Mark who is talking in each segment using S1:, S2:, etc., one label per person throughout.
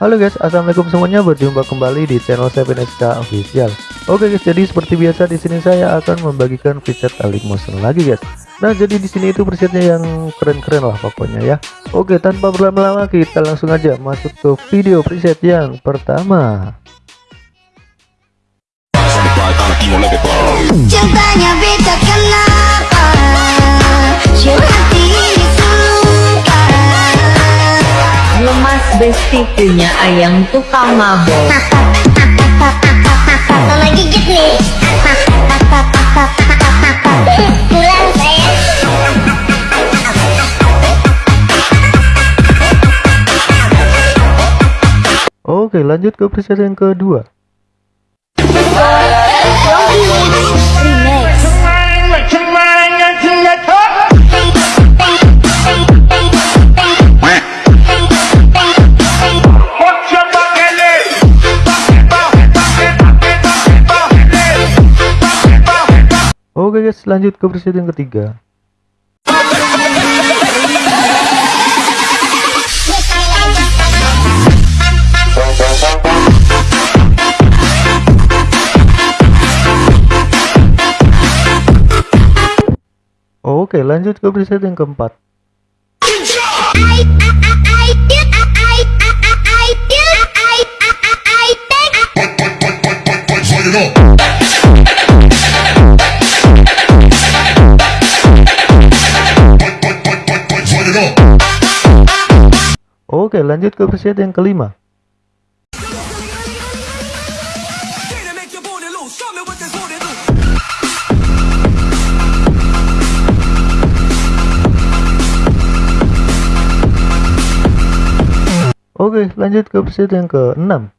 S1: Halo guys, assalamualaikum semuanya. Berjumpa kembali di channel 7SK Official. Oke guys, jadi seperti biasa di sini saya akan membagikan preset Alik Motion lagi guys. Nah, jadi di sini itu presetnya yang keren-keren lah pokoknya ya. Oke, tanpa berlama-lama kita langsung aja masuk ke video preset yang pertama.
S2: Cintanya beda kenapa
S3: besti punya ayam tukang mabok
S2: Mama gigit nih Pulang
S1: Oke, lanjut ke preset yang kedua. Oke guys, lanjut ke preset yang ketiga. Oke, lanjut ke preset yang keempat. Oke, lanjut ke preset yang kelima. Oke, lanjut ke preset yang ke-6.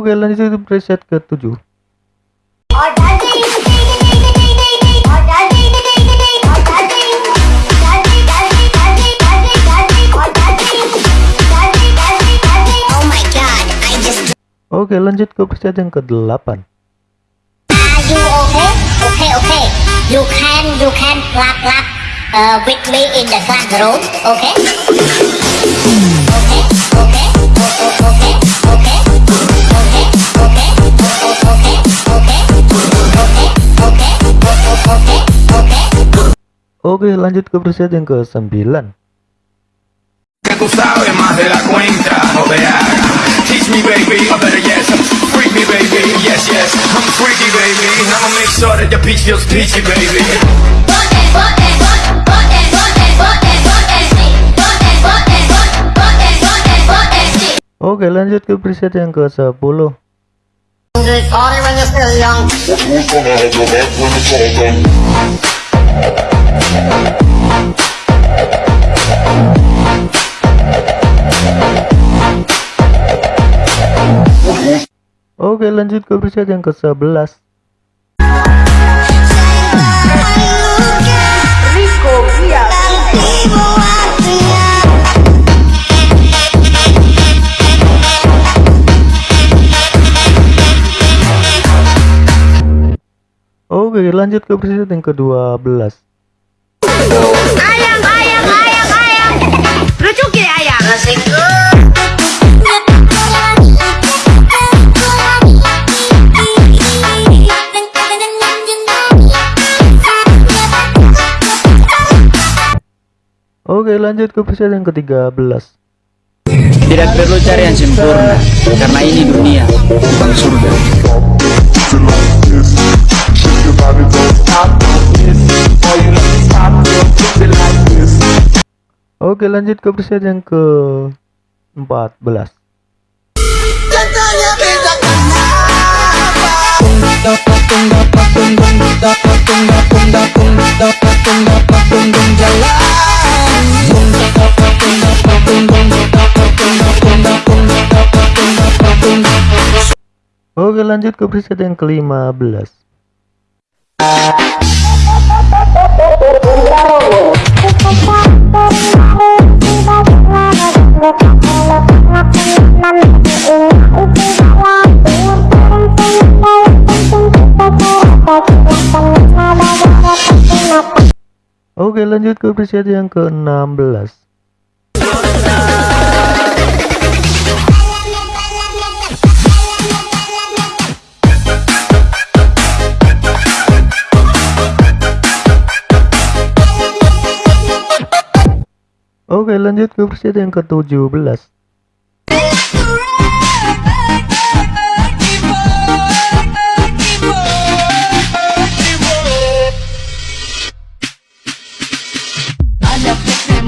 S1: Oke, lanjut ke preset ke-7.
S2: My god, I just
S1: Oke, lanjut ke preset yang ke-8.
S2: Are you okay? Okay, okay. You can, you can clap, clap with me in the classroom, okay? Okay,
S4: sure that your peach feels peachy, baby.
S1: Oke, lanjut ke preset yang ke-10.
S2: Sorry when
S1: Oke, lanjut ke preset yang ke-11.
S3: Rico Biar
S1: Oke, lanjut ke preset yang ke-12.
S3: Ayam ayam ayam ayam Lucu ki ayam
S1: Oke, lanjut ke preset yang ke-13.
S5: Tidak perlu cari yang sempurna, karena ini dunia, bukan surga.
S1: Oke, lanjut ke preset yang ke-14.
S6: Cintanya beda
S1: Oke lanjut ke preset yang ke-15 Oke lanjut ke preset yang ke-16 Oke lanjut ke preset yang ke-17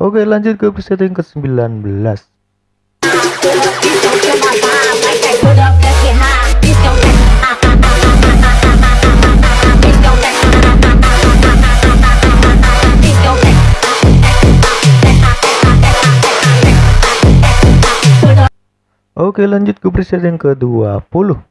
S1: Oke lanjut ke preset yang ke-19 Oke lanjut ke preset yang ke-20